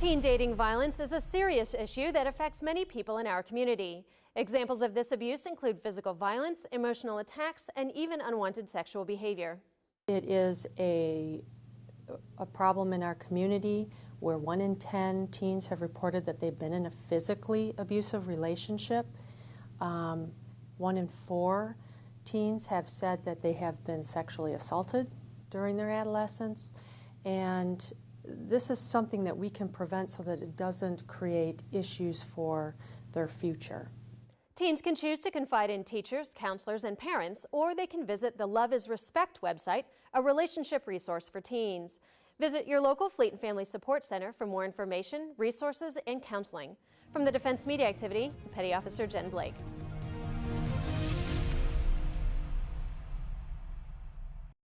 Teen dating violence is a serious issue that affects many people in our community. Examples of this abuse include physical violence, emotional attacks, and even unwanted sexual behavior. It is a, a problem in our community where one in 10 teens have reported that they've been in a physically abusive relationship. Um, one in four teens have said that they have been sexually assaulted during their adolescence. And this is something that we can prevent so that it doesn't create issues for their future. Teens can choose to confide in teachers, counselors, and parents, or they can visit the Love is Respect website, a relationship resource for teens. Visit your local Fleet and Family Support Center for more information, resources, and counseling. From the Defense Media Activity, Petty Officer Jen Blake.